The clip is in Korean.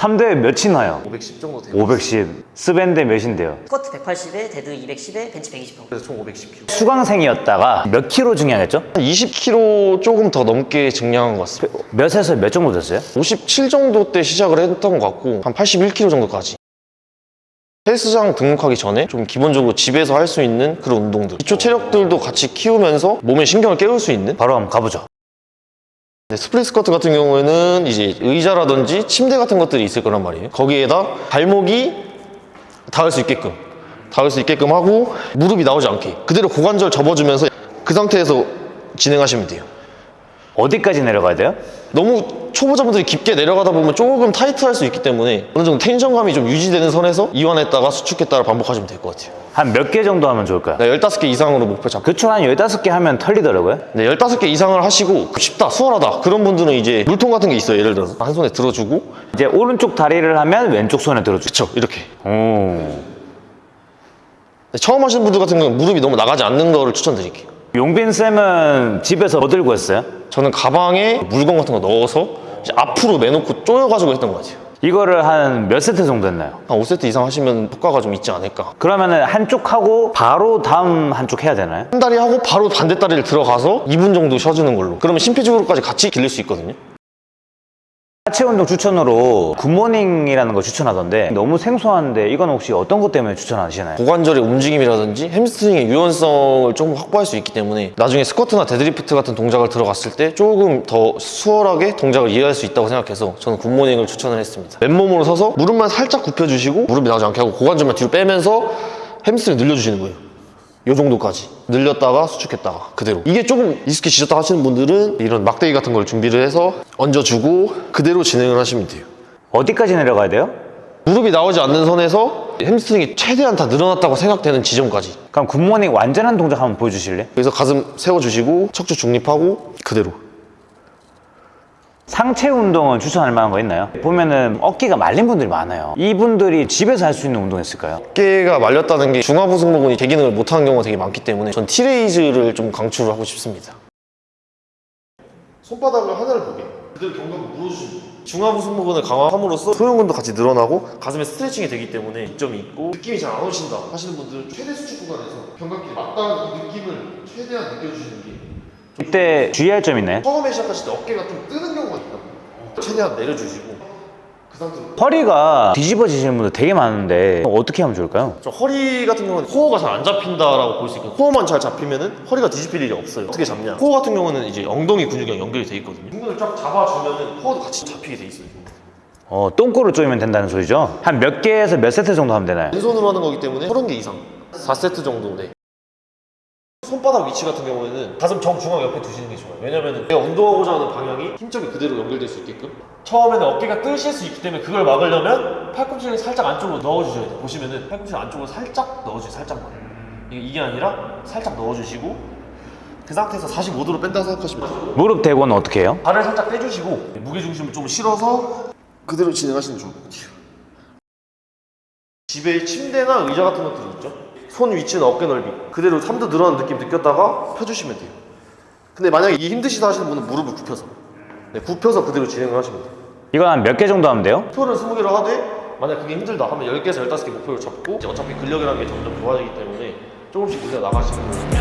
3대 몇이 나요? 510 정도 되고 510 스벤데 몇인데요? 스쿼트 180에 데드 210에 벤치 120 정도. 그래서 총 510kg 수강생이었다가 몇 킬로 증량했죠? 한 20kg 조금 더 넘게 증량한 것 같습니다 몇에서 몇 정도 됐어요? 57 정도 때 시작을 했던 것 같고 한 81kg 정도까지 헬스장 등록하기 전에 좀 기본적으로 집에서 할 수 있는 그런 운동들 기초 체력들도 같이 키우면서 몸의 신경을 깨울 수 있는 바로 한번 가보죠 네, 스플릿 스쿼트 같은 경우에는 이제 의자라든지 침대 같은 것들이 있을 거란 말이에요 거기에다 발목이 닿을 수 있게끔 닿을 수 있게끔 하고 무릎이 나오지 않게 그대로 고관절 접어주면서 그 상태에서 진행하시면 돼요 어디까지 내려가야 돼요? 너무 초보자분들이 깊게 내려가다 보면 조금 타이트할 수 있기 때문에 어느 정도 텐션감이 좀 유지되는 선에서 이완했다가 수축했다가 반복하시면 될 것 같아요. 한 몇 개 정도 하면 좋을까요? 네, 15개 이상으로 목표 잡고. 그쵸 한 15개 하면 털리더라고요. 네, 15개 이상을 하시고 쉽다 수월하다 그런 분들은 이제 물통 같은 게 있어요. 예를 들어서 한 손에 들어주고. 이제 오른쪽 다리를 하면 왼쪽 손에 들어주죠 그쵸 이렇게. 오. 네, 처음 하시는 분들 같은 경우는 무릎이 너무 나가지 않는 거를 추천드릴게요. 용빈 쌤은 집에서 뭐 들고 했어요? 저는 가방에 물건 같은 거 넣어서 앞으로 내놓고 조여가지고 했던 것 같아요 이거를 한 몇 세트 정도 했나요? 한 5세트 이상 하시면 효과가 좀 있지 않을까 그러면 은 한쪽 하고 바로 다음 한쪽 해야 되나요? 한 다리 하고 바로 반대 다리를 들어가서 2분 정도 쉬어주는 걸로 그러면 심폐지구로까지 같이 길릴 수 있거든요 하체 운동 추천으로 굿모닝이라는 거 추천하던데 너무 생소한데 이건 혹시 어떤 것 때문에 추천하시나요? 고관절의 움직임이라든지 햄스트링의 유연성을 조금 확보할 수 있기 때문에 나중에 스쿼트나 데드리프트 같은 동작을 들어갔을 때 조금 더 수월하게 동작을 이해할 수 있다고 생각해서 저는 굿모닝을 추천을 했습니다 맨몸으로 서서 무릎만 살짝 굽혀주시고 무릎이 나오지 않게 하고 고관절만 뒤로 빼면서 햄스트링 늘려주시는 거예요 이 정도까지 늘렸다가 수축했다가 그대로 이게 조금 익숙해지셨다 하시는 분들은 이런 막대기 같은 걸 준비를 해서 얹어주고 그대로 진행을 하시면 돼요 어디까지 내려가야 돼요? 무릎이 나오지 않는 선에서 햄스트링이 최대한 다 늘어났다고 생각되는 지점까지 그럼 굿모닝 완전한 동작 한번 보여주실래요? 그래서 가슴 세워주시고 척추 중립하고 그대로 상체 운동은 추천할 만한 거 있나요? 보면은 어깨가 말린 분들이 많아요 이분들이 집에서 할 수 있는 운동 있을까요? 어깨가 말렸다는 게 중하부 승모근이 제 기능을 못하는 경우가 되게 많기 때문에 전 T raise를 좀 강추를 하고 싶습니다 손바닥을 하늘을 보게 그대로 견갑을 모아주시면 중하부 승모근을 강화함으로써 소흉근도 같이 늘어나고 가슴에 스트레칭이 되기 때문에 이점이 있고 느낌이 잘 안 오신다 하시는 분들은 최대 수축 구간에서 견갑끼리 맞닿은 이 느낌을 최대한 느껴주시는 게 이때 주의할 점 있나요? 처음에 시작하실 때 어깨가 좀 뜨는 경우가 있다 최대한 내려주시고 그 상태로 허리가 뒤집어지시는 분들 되게 많은데 어떻게 하면 좋을까요? 저 허리 같은 경우는 코어가 잘 안 잡힌다라고 볼 수 있거든요. 코어만 잘 잡히면은 허리가 뒤집힐 일이 없어요. 어떻게 잡냐? 코어 같은 경우는 이제 엉덩이 근육이랑 연결이 돼 있거든요. 둔근을 쫙 잡아주면은 코어도 같이 잡히게 돼 있어요. 어, 똥꼬를 조이면 된다는 소리죠? 한 몇 개에서 몇 세트 정도 하면 되나요? 왼손으로 하는 거기 때문에 30개 이상. 4세트 정도 네. 손바닥 위치 같은 경우에는 가슴 정중앙 옆에 두시는 게 좋아요. 왜냐면은 내가 운동하고자 하는 방향이 힘점이 그대로 연결될 수 있게끔. 처음에는 어깨가 뜨실 수 있기 때문에 그걸 막으려면 팔꿈치를 살짝 안쪽으로 넣어주셔야 돼요. 보시면은 팔꿈치 안쪽으로 살짝 넣어주세요. 살짝만. 이게, 이게 아니라 살짝 넣어주시고 그 상태에서 45도로 뺀다고 생각하시면 돼요. 무릎 대고는 어떻게 해요? 발을 살짝 빼주시고 무게중심을 좀 실어서 그대로 진행하시는 게 좋을 것 같아요. 집에 침대나 의자 같은 것들이 있죠? 손 위치는 어깨 넓이 그대로 3도 늘어나는 느낌 느꼈다가 펴주시면 돼요. 근데 만약에 이 힘드시다 하시는 분은 무릎을 굽혀서 네, 굽혀서 그대로 진행을 하시면 돼요. 이거 한몇 개 정도 하면 돼요? 목표를 20개로 하되 만약 그게 힘들다 하면 10개에서 15개 목표를 잡고 이제 어차피 근력이라는 게 점점 좋아지기 때문에 조금씩 늘려 나가시면 돼요.